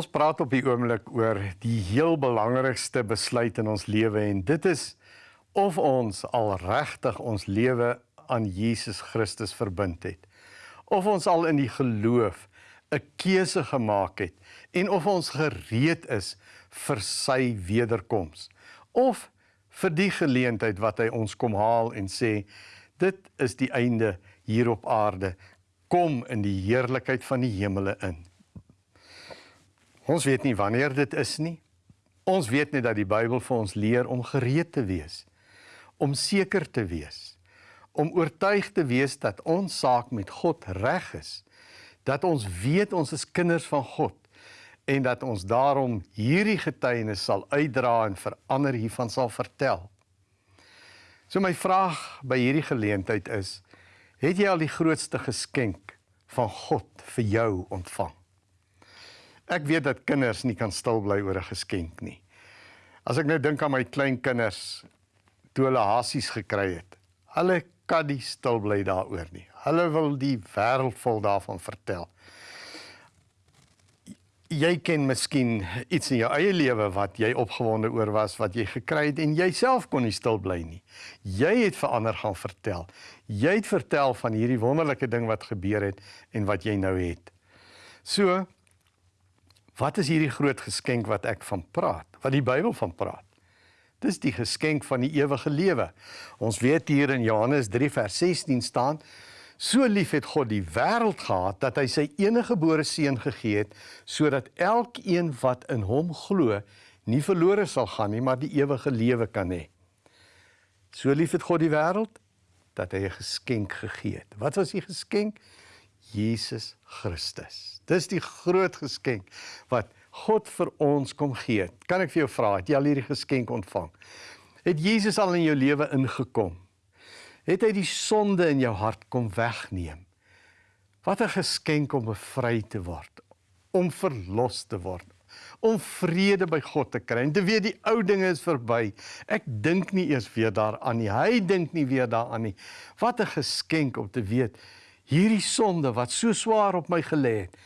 Ons praat op die oomblik oor die heel belangrikste besluit in ons lewe en dit is of ons al regtig ons lewe aan Jesus Christus verbind het. Of ons al in die geloof 'n keuse gemaak het en of ons gereed is vir sy wederkoms. Of vir die geleentheid wat hy ons kom haal en sê dit is die einde hier op aarde kom in die heerlikheid van die hemele in. Ons weet nie wanneer dit is nie. Ons weet net dat die Bybel vir ons leer om gereed te wees, om seker te wees, om oortuig te wees dat ons saak met God reg is, dat ons weet ons is kinders van God en dat ons daarom hierdie getuienis sal uitdra en vir ander hiervan sal vertel. So my vraag by hierdie geleentheid is: het jy al die grootste geskenk van God vir jou ontvang? Ek weet dat kinders nie kan stil bly oor 'n geskenk nie. As ek nou dink aan my klein kinders toe hulle hasies gekry het. Hulle kan nie stil bly daaroor nie. Hulle wil die wêreld vol daarvan vertel. Jy ken miskien iets in jou eie lewe wat jy opgewonde oor was wat jy gekry het en jouself kon nie stil bly nie. Jy het vir ander gaan vertel. Jy het vertel van hierdie wonderlike ding wat gebeur het en wat jy nou het. So, Wat is hierdie groot geskenk wat ek van praat? Wat die Bybel van praat? Dis die geskenk van die ewige lewe. Ons weet hier in Johannes 3 vers 16 staan: So lief het God die wêreld gehad dat hy sy enige gebore seun gegee het sodat elkeen wat in hom glo nie verlore sal gaan nie, maar die ewige lewe kan hê. So lief het God die wêreld dat hy 'n geskenk gegee het. Wat was die geskenk? Jesus Christus. Dis die groot geskenk wat God vir ons kom gee. Kan ek vir jou vra, het jy al hierdie geskenk ontvang? Het Jesus al in jou lewe ingekom? Het hy die sonde in jou hart kom wegneem? Wat 'n geskenk om bevry te word, om verlos te word, om vrede by God te kry en te weet die ou dinge is verby. Ek dink nie eers weer daaraan nie. Hy dink nie weer daaraan nie. Wat 'n geskenk om te weet hierdie sonde wat so swaar op my gelê het,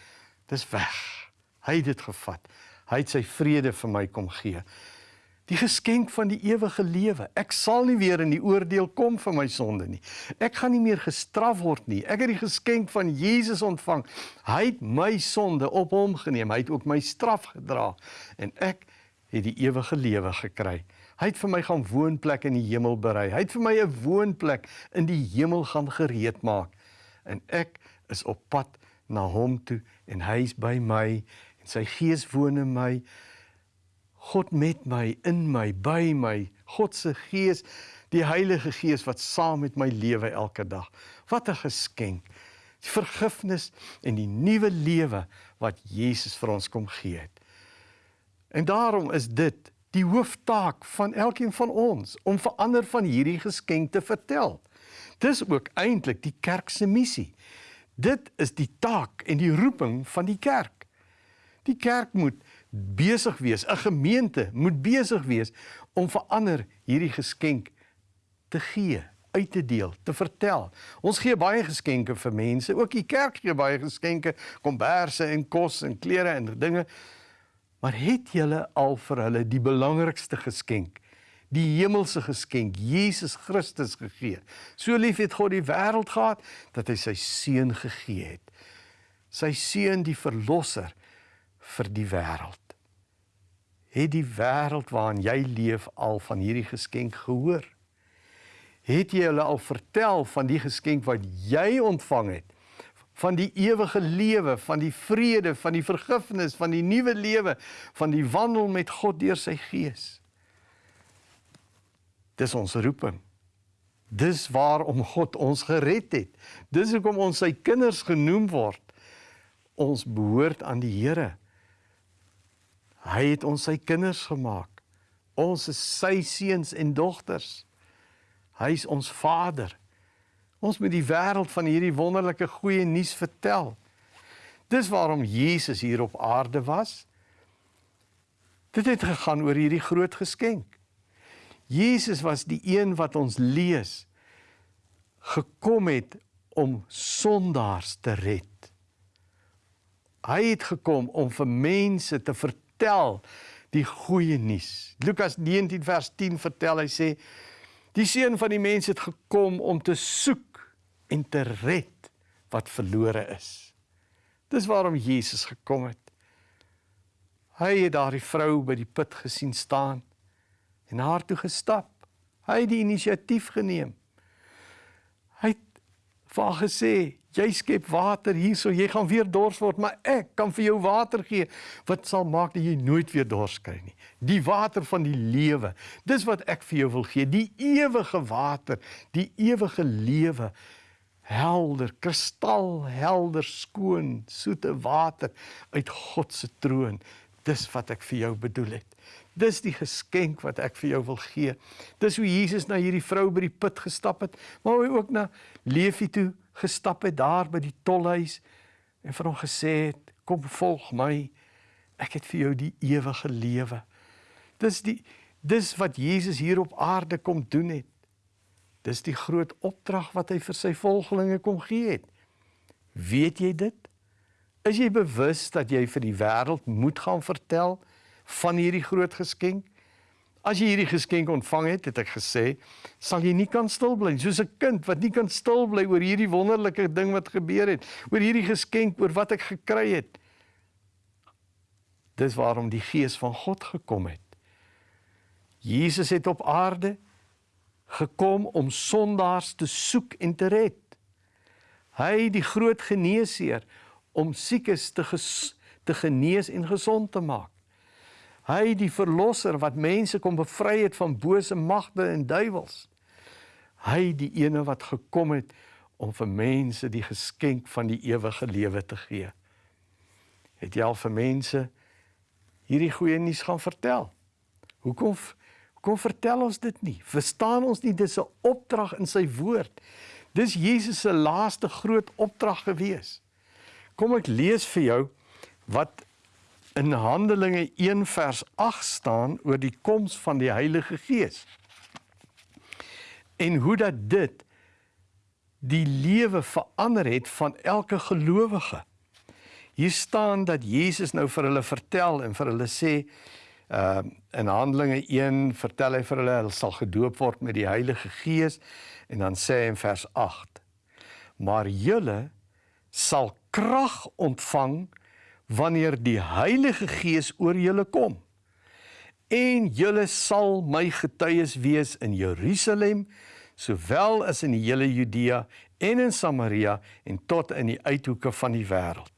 dis weg. Hy het dit gevat. Hy het sy vrede vir my kom gee. Die geskenk van die ewige lewe. Ek sal nie weer in die oordeel kom vir my sonde nie. Ek gaan nie meer gestraf word nie. Ek het die geskenk van Jesus ontvang. Hy het my sonde op hom geneem. Hy het ook my straf gedra en ek het die ewige lewe gekry. Hy het vir my gaan woonplek in die hemel berei. Hy het vir my 'n woonplek in die hemel gaan gereed maak. En ek is op pad na hom toe en hy is by my en sy gees woon in my. God met my, in my, by my. God se gees, die Heilige Gees wat saam met my lewe elke dag. Wat 'n geskenk. Die vergifnis en die nuwe lewe wat Jesus vir ons kom gee het. En daarom is dit die hooftaak van elkeen van ons om verander van hierdie geskenk te vertel. Dis ook eintlik die kerk se missie. Dit is die taak en die roeping van die kerk. Die kerk moet besig wees, 'n gemeente moet besig wees om vir ander hierdie geskenk te gee, uit te deel, te vertel. Ons gee baie geskenke vir mense, ook die kerk gee baie geskenke, komberse en kos en klere en dinge. Maar het julle al vir hulle die belangrikste geskenk die hemelse geskenk Jesus Christus gegee. So lief het God die wêreld gehad dat hy sy seun gegee het. Sy seun die verlosser vir die wêreld. Het die wêreld waarin jy leef al van hierdie geskenk gehoor? Het jy hulle al vertel van die geskenk wat jy ontvang het? van die ewige lewe, van die vrede, van die vergifnis, van die nuwe lewe, van die wandel met God deur sy gees. Dis ons roeping. Dis waarom God ons gered het. Dis hoekom ons sy kinders genoem word. Ons behoort aan die Here. Hy het ons sy kinders gemaak. Ons is sy seuns en dogters. Hy is ons Vader. Ons moet die wêreld van hierdie wonderlike goeie nuus vertel. Dis waarom Jesus hier op aarde was. Dit het gegaan oor hierdie groot geskenk. Jesus was die een wat ons lees gekom het om sondaars te red Hy het gekom om vir mense te vertel die goeie nuus. Lukas 19 vers 10 vertel hy sê die seun van die mens het gekom om te soek en te red wat verlore is. Dis waarom Jesus gekom het. Hy het daardie vrou by die put gesien staan en haar toe gestap. Hy het die inisiatief geneem. Hy het vir haar gesê, jy skep water hierso, jy gaan weer dors word, maar ek kan vir jou water gee wat sal maak dat jy nooit weer dors kry nie. Die water van die lewe. Dis wat ek vir jou wil gee, die ewige water, die ewige lewe. Helder, kristalhelder, skoon, soete water uit God se troon. Dis wat ek vir jou bedoel het. Dis die geskenk wat ek vir jou wil gee. Dis hoe Jesus na hierdie vrou by die put gestap het, maar hy ook na Levi toe gestap het daar by die tolhuis en vir hom gesê het: "Kom volg my. Ek het vir jou die ewige lewe." Dis die dis wat Jesus hier op aarde kom doen het. Dis die groot opdrag wat hy vir sy volgelinge kom gee het. Weet jy dit? Is jy bewus dat jy vir die wêreld moet gaan vertel van hierdie groot geskenk? As jy hierdie geskenk ontvang het, het ek gesê, sal jy nie kan stil bly soos 'n kind wat nie kan stil bly oor hierdie wonderlike ding wat gebeur het, oor hierdie geskenk oor wat ek gekry het. Dis waarom die Gees van God gekom het. Jesus het op aarde gekom om sondaars te soek en te red. Hy die groot geneesheer om siekes te ges, te genees en gesond te maak. Hy die verlosser wat mense kom bevry het van bose magte en duiwels. Hy die ene wat gekom het om vir mense die geskenk van die ewige lewe te gee. Het jy al vir mense hierdie goeie nuus gaan vertel? Hoekom kom vertel ons dit nie? Verstaan ons nie dis 'n opdrag in sy woord? Dis Jesus se laaste groot opdrag gewees. Kom ek lees vir jou wat in Handelinge 1 vers 8 staan oor die koms van die Heilige Gees. En hoe dat dit die lewe verander het van elke gelowige. Hier staan dat Jesus nou vir hulle vertel en vir hulle sê uh in Handelinge 1 vertel hy vir hulle hulle sal gedoop word met die Heilige Gees en dan sê hy in vers 8 maar julle sal krag ontvang wanneer die Heilige Gees oor julle kom. En julle sal my getuies wees in Jerusalem, sowel as in die hele Judea en in Samaria en tot in die uithoeke van die wêreld.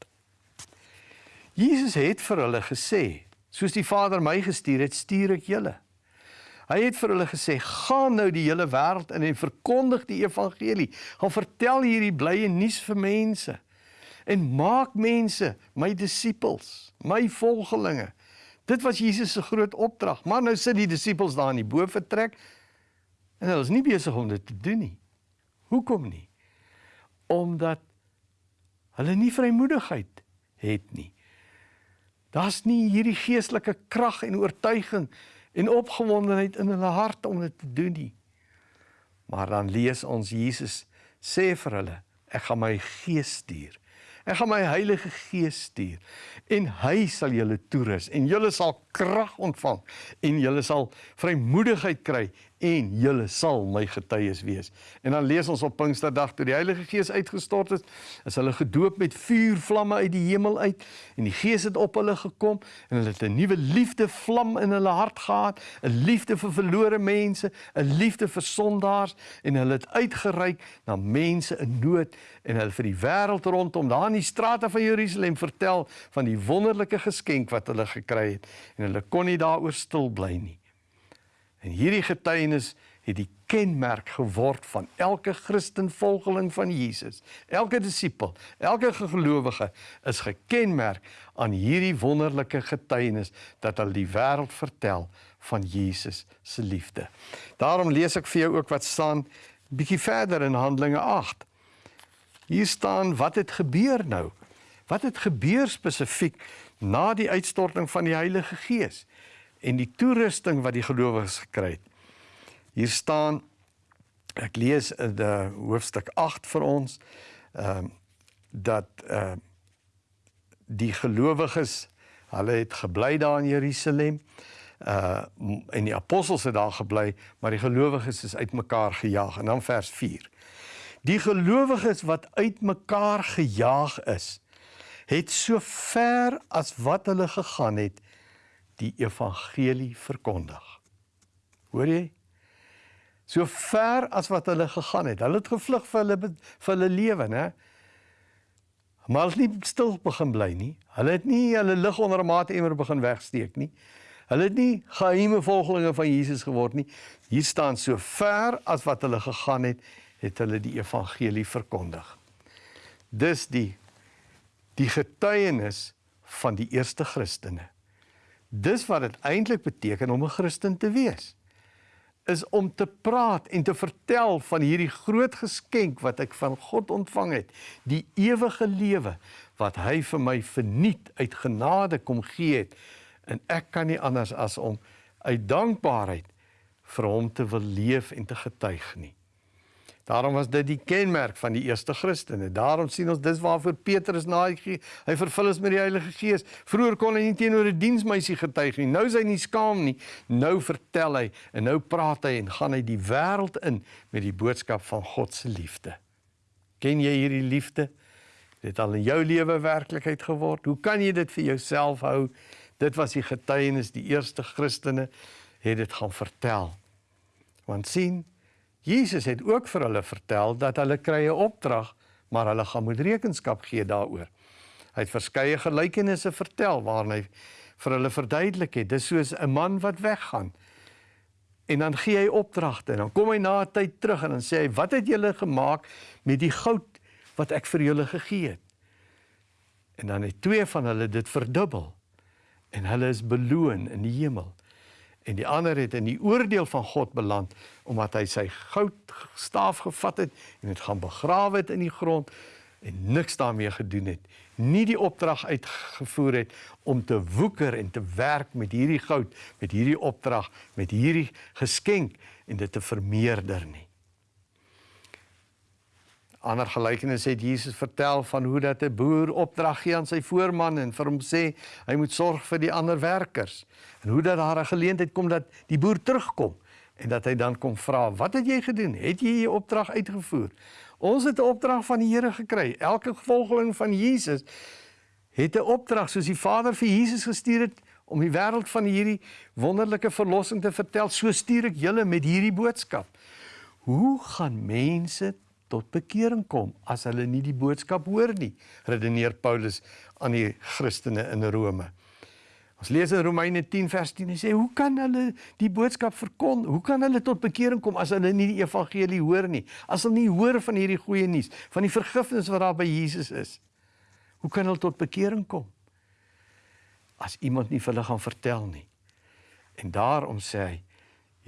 Jesus het vir hulle gesê, soos die Vader my gestuur het, stuur ek julle. Hy het vir hulle gesê: "Gaan nou die hele wêreld in en verkondig die evangelie. Gaan vertel hierdie blye nuus vir mense." En maak mense my disippels, my volgelinge. Dit was Jesus se groot opdrag. Maar nou sit die disippels daar in die boefretrek en hulle is nie besig om dit te doen nie. Hoekom nie? Omdat hulle nie vrymoedigheid het nie. Daar's nie hierdie geestelike krag en oortuiging en opgewondenheid in hulle hart om dit te doen nie. Maar dan lees ons Jesus sê vir hulle, ek gaan my gees stuur Ek gaan my Heilige Gees stuur en hy sal julle toerus en julle sal krag ontvang en julle sal vrymoedigheid kry en julle sal my getuies wees. En dan lees ons op Pinksterdag toe die Heilige Gees uitgestort het, is hulle gedoop met vuurvlamme uit die hemel uit en die Gees het op hulle gekom en hulle het 'n nuwe liefde vlam in hulle hart gehad, 'n liefde vir verlore mense, 'n liefde vir sondaars en hulle het uitgereik na mense in nood en hulle vir die wêreld rondom daar in die strate van Jerusalem vertel van die wonderlike geskenk wat hulle gekry het en hulle kon nie daaroor stil bly nie. En hierdie getuienis het die kenmerk geword van elke Christen volgeling van Jesus. Elke disipel, elke gelowige is gekenmerk aan hierdie wonderlike getuienis dat hulle die wêreld vertel van Jesus se liefde. Daarom lees ek vir jou ook wat staan bietjie verder in Handelinge 8. Hier staan wat het gebeur nou? Wat het gebeur spesifiek na die uitstorting van die Heilige Gees? en die toerusting wat die gelowiges gekry het. Hier staan ek lees in die hoofstuk 8 vir ons ehm uh, dat uh die gelowiges, hulle het gebly daar in Jerusalem. Uh en die apostels het daar gebly, maar die gelowiges is uitmekaar gejaag. En dan vers 4. Die gelowiges wat uitmekaar gejaag is, het so ver as wat hulle gegaan het, die evangelie verkondig. Hoor jy? So ver as wat hulle gegaan het. Hulle het gevlug vir hulle vir hulle lewe, né? Maar hulle het nie stil begin bly nie. Hulle het nie hulle lig onder 'n maatemmer begin wegsteek nie. Hulle het nie geheime volgelinge van Jesus geword nie. Hier staan so ver as wat hulle gegaan het, het hulle die evangelie verkondig. Dis die die getuienis van die eerste Christene. Dis wat dit eintlik beteken om 'n Christen te wees. Is om te praat en te vertel van hierdie groot geskenk wat ek van God ontvang het, die ewige lewe wat hy vir my verniet uit genade kom gee het en ek kan nie anders as om uit dankbaarheid vir hom te wil leef en te getuig nie. Daarom was dit die kenmerk van die eerste Christene. Daarom sien ons dis waarvoor Petrus na hy, hy vervul is met die Heilige Gees. Vroeger kon hy nie teenoor 'n diensmeisie getuig nie. Nou is hy nie skaam nie. Nou vertel hy en nou praat hy en gaan hy die wêreld in met die boodskap van God se liefde. Ken jy hierdie liefde? Dit al in jou lewe werklikheid geword. Hoe kan jy dit vir jouself hou? Dit was die getuienis die eerste Christene het dit gaan vertel. Want sien Jesus het ook vir hulle vertel dat hulle kry 'n opdrag, maar hulle gaan moet rekenskap gee daaroor. Hy het verskeie gelykenisse vertel waarin hy vir hulle verduidelik het. Dis soos 'n man wat weggaan. En dan gee hy opdragte en dan kom hy na 'n tyd terug en dan sê hy: "Wat het julle gemaak met die goud wat ek vir julle gegee het?" En dan het twee van hulle dit verdubbel en hulle is beloon in die hemel en die ander het in die oordeel van God beland omdat hy sy goudstaaf gevat het en dit gaan begrawe het in die grond en niks daarmee gedoen het. Nie die opdrag uitgevoer het om te woeker en te werk met hierdie goud met hierdie opdrag met hierdie geskenk en dit te vermeerder nie ander gelykenis het Jesus vertel van hoe dat 'n boer opdrag gee aan sy voorman en vir hom sê hy moet sorg vir die ander werkers. En hoe dat daar 'n geleentheid kom dat die boer terugkom en dat hy dan kom vra, "Wat het jy gedoen? Het jy jou opdrag uitgevoer?" Ons het 'n opdrag van die Here gekry. Elke volgeling van Jesus het 'n opdrag soos die Vader vir Jesus gestuur het om die wêreld van hierdie wonderlike verlossing te vertel. So stuur ek julle met hierdie boodskap. Hoe gaan mense tot bekering kom as hulle nie die boodskap hoor nie, redeneer Paulus aan die Christene in Rome. Ons lees in Romeine 10 vers 10 en sê hoe kan hulle die boodskap verkondig? Hoe kan hulle tot bekering kom as hulle nie die evangelie hoor nie? As hulle nie hoor van hierdie goeie nuus, van die vergifnis wat daar by Jesus is. Hoe kan hulle tot bekering kom? As iemand nie vir hulle gaan vertel nie. En daarom sê hy: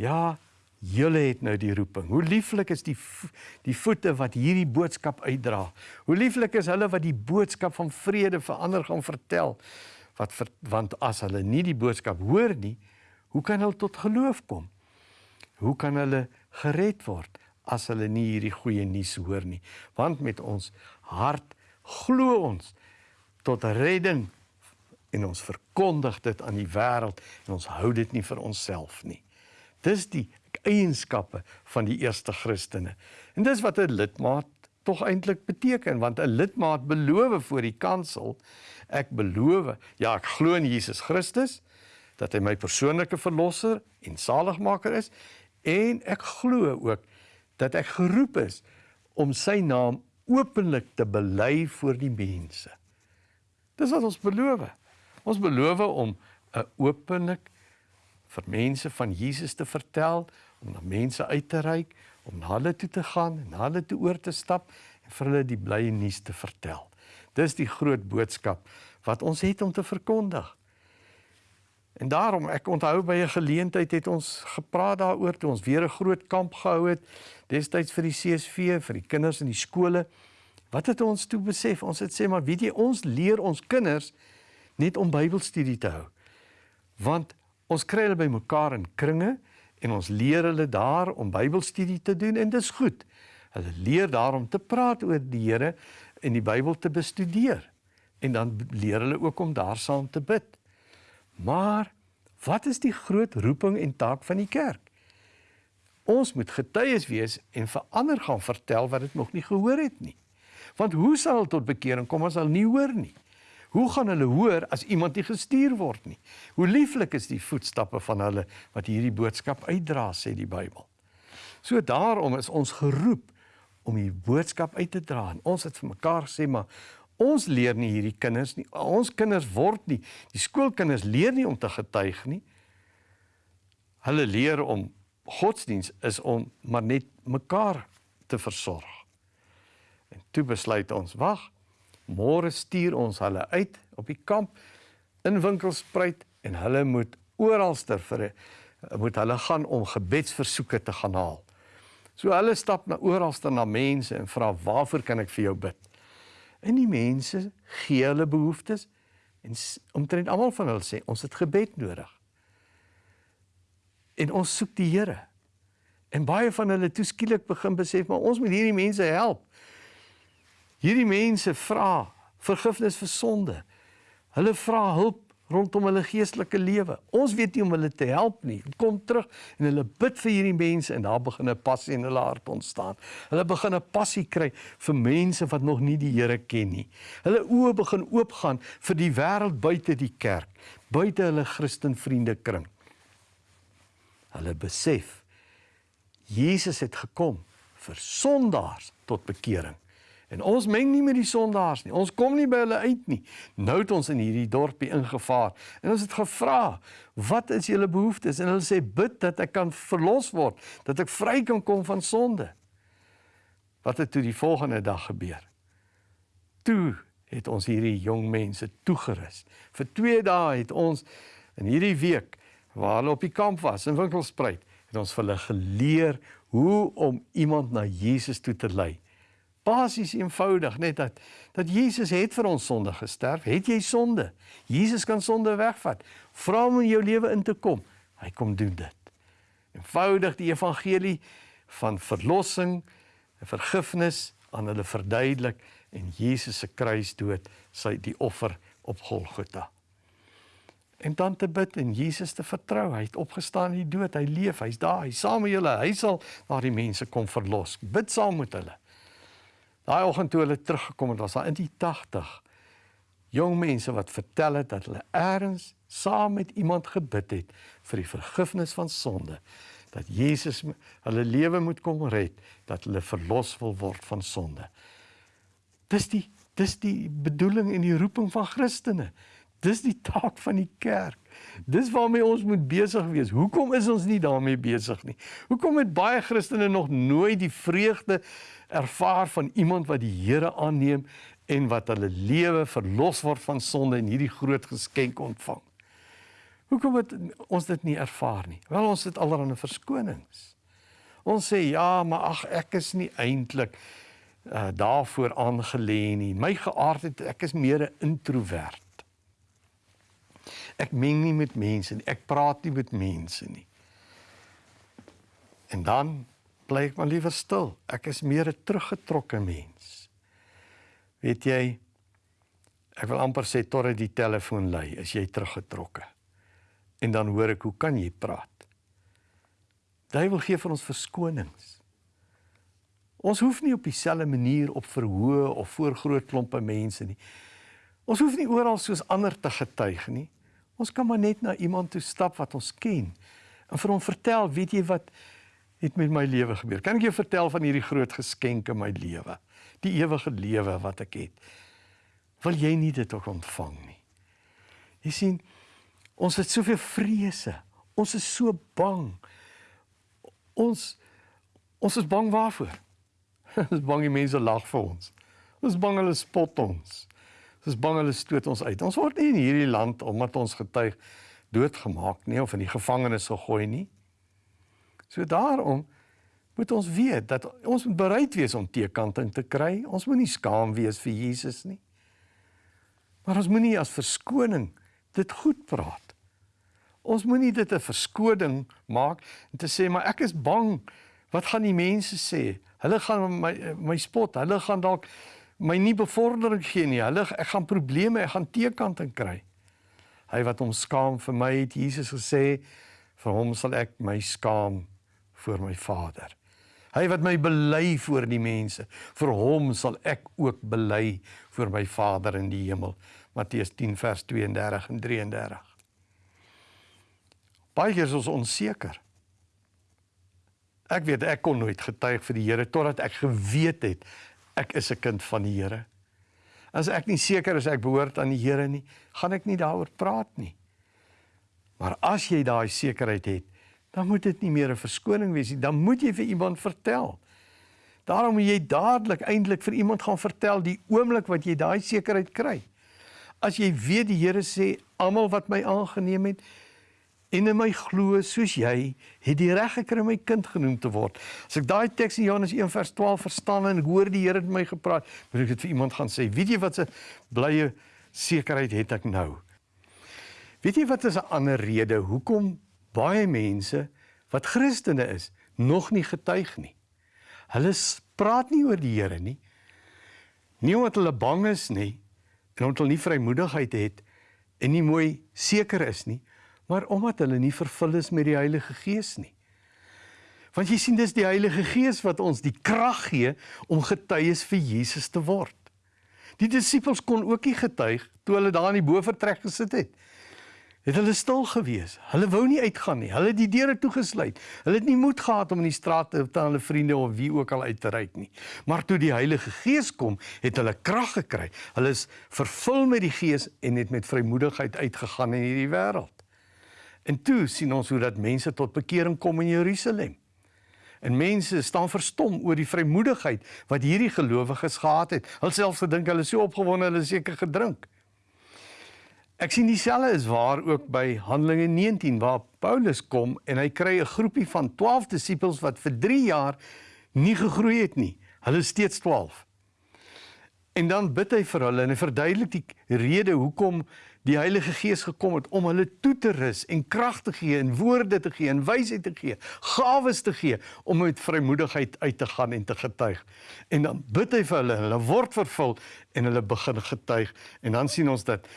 "Ja, Julle het nou die roeping. Hoe lieflik is die die voete wat hierdie boodskap uitdra. Hoe lieflik is hulle wat die boodskap van vrede vir ander gaan vertel. Wat ver, want as hulle nie die boodskap hoor nie, hoe kan hulle tot geloof kom? Hoe kan hulle gered word as hulle nie hierdie goeie nuus hoor nie? Want met ons hart glo ons tot redding en ons verkondig dit aan die wêreld en ons hou dit nie vir onsself nie. Dis die eienskappe van die eerste Christene. En dis wat 'n lidmaat tog eintlik beteken want 'n lidmaat beloof voor die kansel ek beloof ja ek glo in Jesus Christus dat hy my persoonlike verlosser en saligmaker is en ek glo ook dat ek geroep is om sy naam openlik te bely voor die mense. Dis wat ons beloof. Ons beloof om 'n openlik vir mense van Jesus te vertel, om na mense uit te reik, om na hulle toe te gaan en na hulle toe oor te stap en vir hulle die blye nuus te vertel. Dis die groot boodskap wat ons het om te verkondig. En daarom ek onthou by 'n geleentheid het ons gepraat daaroor toe ons weer 'n groot kamp gehou het destyds vir die CSV vir die kinders in die skole. Wat het ons toe besef? Ons het sê maar weet jy ons leer ons kinders net om Bybelstudie te hou. Want ons kry hulle by mekaar in kringe en ons leer hulle daar om Bybelstudie te doen en dis goed. Hulle leer daar om te praat oor die Here en die Bybel te bestudeer. En dan leer hulle ook om daar saam te bid. Maar wat is die groot roeping en taak van die kerk? Ons moet getuies wees en vir ander gaan vertel wat dit nog nie gehoor het nie. Want hoe sal tot bekering kom as hulle nie hoor nie? Hoe gaan hulle hoor as iemand nie gestuur word nie? Hoe lieflik is die voetstappe van hulle wat hierdie boodskap uitdra, sê die Bybel. So daarom is ons geroep om die boodskap uit te dra. En ons het vir mekaar gesê maar ons leer nie hierdie kinders nie. Ons kinders word nie die skoolkinders leer nie om te getuig nie. Hulle leer om godsdiens is om maar net mekaar te versorg. En toe besluit ons, wag, Môre stuur ons hulle uit op die kamp in winkelspruit en hulle moet oralster vir moet hulle gaan om gebedsversoeke te gaan haal. So hulle stap na oralster na mense en vra waarvoor kan ek vir jou bid? En die mense gee hulle behoeftes en omtrent almal van hulle sê ons het gebed nodig. En ons soek die Here. En baie van hulle toeskielik begin besef maar ons moet hierdie mense help. Hierdie mense vra vergifnis vir sonde. Hulle vra hulp rondom hulle geestelike lewe. Ons weet nie om hulle te help nie. Kom terug en hulle bid vir hierdie mense en daar begin 'n passie in hulle hart ontstaan. Hulle begin 'n passie kry vir mense wat nog nie die Here ken nie. Hulle oë begin oopgaan vir die wêreld buite die kerk, buite hulle Christen vriende kring. Hulle besef Jesus het gekom vir sondaars tot bekering. En ons meng nie met die sondaars nie. Ons kom nie by hulle uit nie. Nou het ons in hierdie dorpie ingevaar en ons het gevra, "Wat is julle behoeftes?" En hulle sê, "Bid dat ek kan verlos word, dat ek vry kan kom van sonde." Wat het toe die volgende dag gebeur? Toe het ons hierdie jong mense toegerus. Vir 2 dae het ons in hierdie week waar hulle op die kamp was in Winkelspruit, het ons vir hulle geleer hoe om iemand na Jesus toe te lei basies eenvoudig net dat dat Jesus het vir ons sonde gesterf. Het jy sonde? Jesus kan sonde wegvat. Vra hom in jou lewe in te kom. Hy kom doen dit. Eenvoudig die evangelie van verlossing en vergifnis aan hulle verduidelik en Jesus se kruisdood, sy die offer op Golgotha. En dan te bid en Jesus te vertrou. Hy het opgestaan uit die dood. Hy leef. Hy's daar. Hy's saam met julle. Hy sal daardie mense kom verlos. Bid saam met hulle. Daai oggend toe hulle teruggekom het, was daar in die 80 jong mense wat vertel het dat hulle eers saam met iemand gebid het vir die vergifnis van sonde, dat Jesus hulle lewe moet kom red, dat hulle verlos wil word van sonde. Dis die dis die bedoeling en die roeping van Christene. Dis die taak van die kerk. Dis waarmee ons moet besig wees. Hoekom is ons nie daarmee besig nie? Hoekom het baie Christene nog nooit die vreugde ervaar van iemand wat die Here aanneem en wat hulle lewe verlos word van sonde en hierdie groot geskenk ontvang? Hoekom het ons dit nie ervaar nie? Wel ons het allerlei verskonings. Ons sê ja, maar ag ek is nie eintlik uh, daarvoor aangelê nie. My geaardheid, ek is meer 'n introwert. Ek meng nie met mense nie. Ek praat nie met mense nie. En dan bly ek maar liewer stil. Ek is meer 'n teruggetrokke mens. Weet jy, ek wil amper sê tot dit die telefoon lui, is jy teruggetrokke. En dan hoor ek hoe kan jy praat? Duiwel gee vir ons verskonings. Ons hoef nie op dieselfde manier op verhoë of voor groot klompe mense nie. Ons hoef nie oral soos ander te getuig nie. Ons kan maar net na iemand toe stap wat ons ken en vir hom vertel, weet jy wat het met my lewe gebeur? Kan ek jou vertel van hierdie groot geskenk in my lewe? Die ewige lewe wat ek het. Wil jy nie dit ook ontvang nie? Jy sien, ons het soveel vrese. Ons is so bang. Ons ons is bang waarvoor? Ons is bang die mense lag vir ons. Ons is bang hulle spot ons. Ons is bang hulle stoot ons uit. Ons word nie in hierdie land omdat ons getuig doodgemaak nie of in die gevangenis gegooi nie. So daarom moet ons weet dat ons moet bereid wees om teekanting te kry. Ons moenie skaam wees vir Jesus nie. Maar ons moenie as verskoning dit goed praat. Ons moenie dit 'n verskoning maak en te sê maar ek is bang wat gaan die mense sê? Hulle gaan my my spot. Hulle gaan dalk my nie bevordering gee nie. Hulle ek gaan probleme, ek gaan teekanting kry. Hy wat hom skaam vir my het Jesus gesê, vir hom sal ek my skaam voor my Vader. Hy wat my bely voor die mense, vir hom sal ek ook bely voor my Vader in die hemel. Matteus 10 vers 32 en 33. Baie keer is ons onseker. Ek weet ek kon nooit getuig vir die Here totdat ek geweet het ek is 'n kind van die Here. As ek nie seker is ek behoort aan die Here nie, gaan ek nie daaroor praat nie. Maar as jy daai sekerheid het, dan moet dit nie meer 'n verskoning wees nie, dan moet jy vir iemand vertel. Daarom moet jy dadelik eintlik vir iemand gaan vertel die oomblik wat jy daai sekerheid kry. As jy weet die Here sê almal wat my aangeneem het, en in my glo soos jy het die reg gekry om my kind genoem te word. As ek daai teks in Johannes 1 vers 12 verstaan en hoor die Here het my gepraat, moet ek dit vir iemand gaan sê. Weet jy wat 'n blye sekerheid het ek nou? Weet jy wat is 'n ander rede hoekom baie mense wat Christene is nog nie getuig nie? Hulle praat nie oor die Here nie. Nie omdat hulle bang is nie en omdat hulle nie vrymoedigheid het en nie mooi seker is nie, maar omdat hulle nie vervul is met die Heilige Gees nie. Want jy sien dis die Heilige Gees wat ons die krag gee om getuies vir Jesus te word. Die disippels kon ook nie getuig toe hulle daar in die bofortrek gesit het het hulle stil gewees. Hulle wou nie uitgaan nie. Hulle het die deure toegesluit. Hulle het nie moed gehad om in die straat te aan hulle vriende of wie ook al uit te ry nie. Maar toe die Heilige Gees kom, het hulle krag gekry. Hulle is vervul met die Gees en het met vrymoedigheid uitgegaan in hierdie wêreld. En toe sien ons hoe dat mense tot bekering kom in Jerusalem. En mense staan verstom oor die vrymoedigheid wat hierdie gelowiges gehad het. Hulle selfs gedink hulle is so opgewonde hulle seker gedrink. Ek sien dieselfde is waar ook by Handelinge 19 waar Paulus kom en hy kry 'n groepie van 12 disippels wat vir 3 jaar nie gegroei het nie. Hulle is steeds 12. En dan bid hy vir hulle en hy verduidelik die rede hoekom die Heilige Gees gekom het om hulle toe te rus en krag te gee en woorde te gee en wysheid te gee, gawes te gee om met vrymoedigheid uit te gaan en te getuig. En dan bid hy vir hulle, hulle word vervul en hulle begin getuig en dan sien ons dat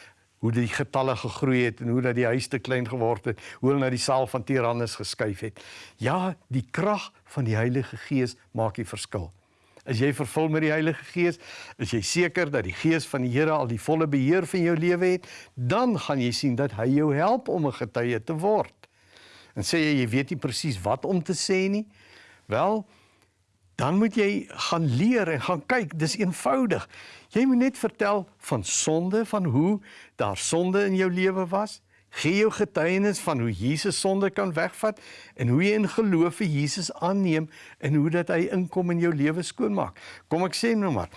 hoe die getalle gegroei het en hoe dat die huis te klein geword het, hoe hulle na die saal van Tyrannus geskuif het. Ja, die krag van die Heilige Gees maak die verskil. As jy vervul met die Heilige Gees, is jy seker dat die Gees van die Here al die volle beheer van jou lewe het, dan gaan jy sien dat hy jou help om 'n getuie te word. En sê jy jy weet nie presies wat om te sê nie, wel dan moet jy gaan leer en gaan kyk, dis eenvoudig. Jy moet net vertel van sonde, van hoe daar sonde in jou lewe was. Gee jou getuienis van hoe Jesus sonde kan wegvat en hoe jy in geloof vir Jesus aanneem en hoe dat hy inkom in jou lewe skoonmaak. Kom ek sê nou maar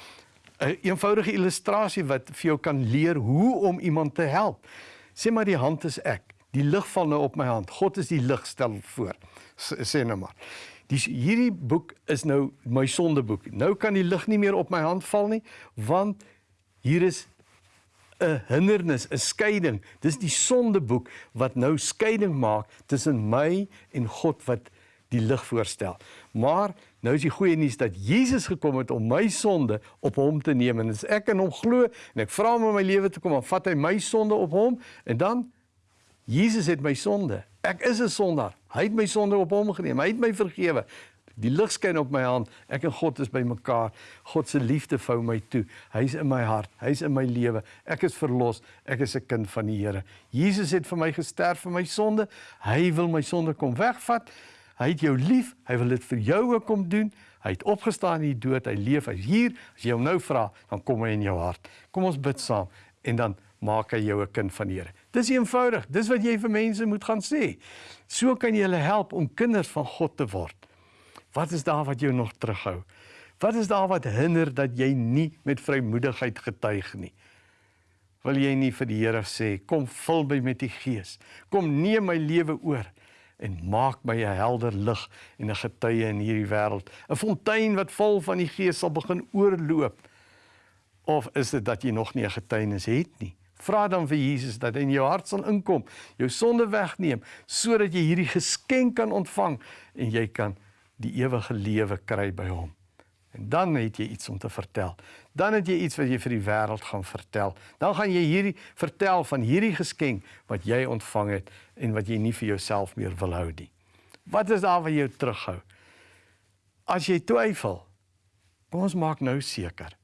'n een eenvoudige illustrasie wat vir jou kan leer hoe om iemand te help. Sê maar die hand is ek. Die lig val nou op my hand. God is die lig stel voor. Sê nou maar. Dis hierdie boek is nou my sondeboek. Nou kan die lig nie meer op my hand val nie want hier is 'n hindernis, 'n skeiding. Dis die sondeboek wat nou skeiding maak tussen my en God wat die lig voorstel. Maar nou is die goeie nuus dat Jesus gekom het om my sonde op hom te neem en as ek in hom glo en ek vra hom om my lewe te kom, dan vat hy my sonde op hom en dan Jesus het my sonde. Ek is 'n sondaar. Hy het my sonde op hom geneem. Hy het my vergewe. Die lig skyn op my hand. Ek en God is bymekaar. God se liefde vou my toe. Hy's in my hart. Hy's in my lewe. Ek is verlos. Ek is 'n kind van die Here. Jesus het vir my gesterf vir my sonde. Hy wil my sonde kom wegvat. Hy het jou lief. Hy wil dit vir jou ook kom doen. Hy het opgestaan uit die dood. Hy leef. Hy's hier. As jy hom nou vra, dan kom hy in jou hart. Kom ons bid saam en dan maak hy jou 'n kind van die Here. Dis eenvoudig. Dis wat jy vir mense moet gaan sê. So kan jy hulle help om kinders van God te word. Wat is daar wat jou nog terughou? Wat is daar wat hinder dat jy nie met vrymoedigheid getuig nie? Wil jy nie vir die Here sê, kom vul my met die Gees. Kom neem my lewe oor en maak my 'n helder lig en 'n getuie in hierdie wêreld, 'n fontein wat vol van die Gees sal begin oorloop. Of is dit dat jy nog nie 'n getuienis het nie? Vra dan vir Jesus dat hy in jou hart sal inkom, jou sonde wegneem sodat jy hierdie geskenk kan ontvang en jy kan die ewige lewe kry by hom. En dan het jy iets om te vertel. Dan het jy iets wat jy vir die wêreld gaan vertel. Dan gaan jy hierdie vertel van hierdie geskenk wat jy ontvang het en wat jy nie vir jouself meer wil hou nie. Wat is daar wat jou terughou? As jy twyfel, kom ons maak nou seker.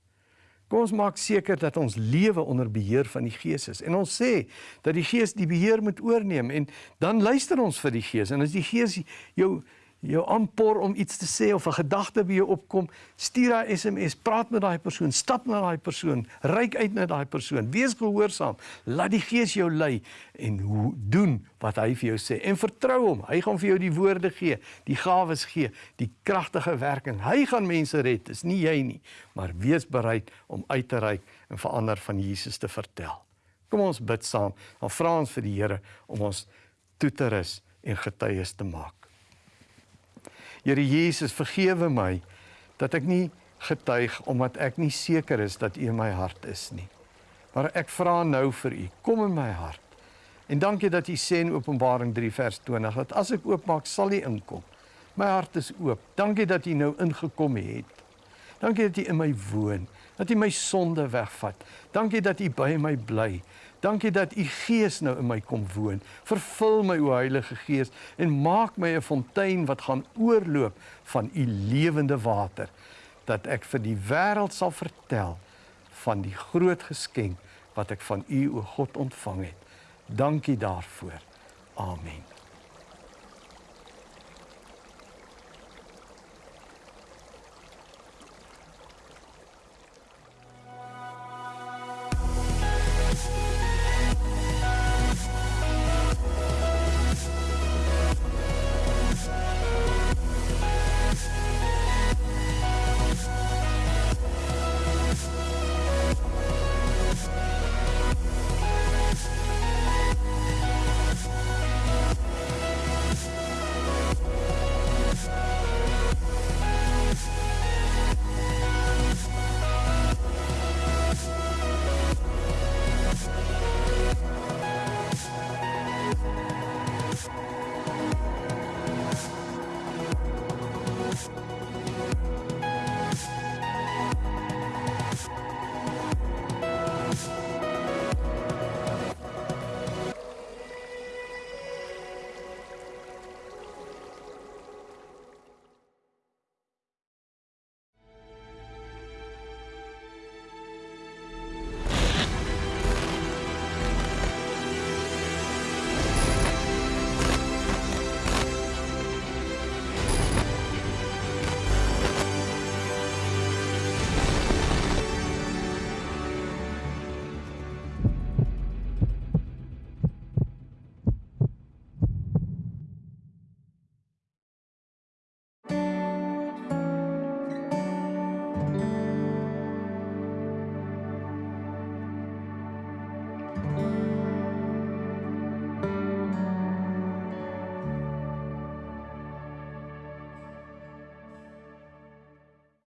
Kom ons maak seker dat ons lewe onder beheer van die Gees is. En ons sê dat die Gees die beheer moet oorneem en dan luister ons vir die Gees. En as die Gees jou jou aanpor om iets te sê of 'n gedagte by jou opkom, stuur daai SMS, praat met daai persoon, stap na daai persoon, reik uit na daai persoon, wees gehoorsaam, laat die Gees jou lei en hoe doen wat hy vir jou sê en vertrou hom. Hy gaan vir jou die woorde gee, die gawes gee, die kragtige werking. Hy gaan mense red, dis nie jy nie, maar wees bereid om uit te reik en vir ander van Jesus te vertel. Kom ons bid saam. Dan vra ons vir die Here om ons toe te rus en getuies te maak. Here Jesus, vergewe my dat ek nie getuig omdat ek nie seker is dat U in my hart is nie. Maar ek vra nou vir U, kom in my hart. En dankie dat U sê in Openbaring 3 vers 20 dat as ek oopmaak, sal U inkom. My hart is oop. Dankie dat U nou ingekom het. Dankie dat U in my woon, dat U my sonde wegvat. Dankie dat U by my bly. Dankie dat u Gees nou in my kom woon. Vervul my o Heilige Gees en maak my 'n fontein wat gaan oorloop van u lewende water dat ek vir die wêreld sal vertel van die groot geskenk wat ek van u o God ontvang het. Dankie daarvoor. Amen.